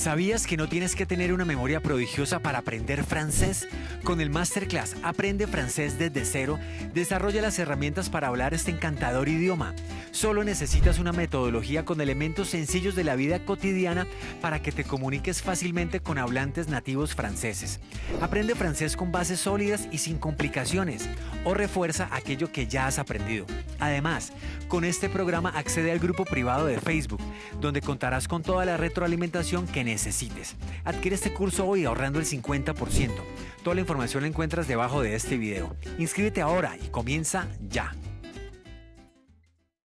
¿Sabías que no tienes que tener una memoria prodigiosa para aprender francés? Con el Masterclass Aprende francés desde cero, desarrolla las herramientas para hablar este encantador idioma. Solo necesitas una metodología con elementos sencillos de la vida cotidiana para que te comuniques fácilmente con hablantes nativos franceses. Aprende francés con bases sólidas y sin complicaciones o refuerza aquello que ya has aprendido. Además, con este programa accede al grupo privado de Facebook, donde contarás con toda la retroalimentación que necesites. Adquiere este curso hoy ahorrando el 50%. Toda la información la encuentras debajo de este video. Inscríbete ahora y comienza ya.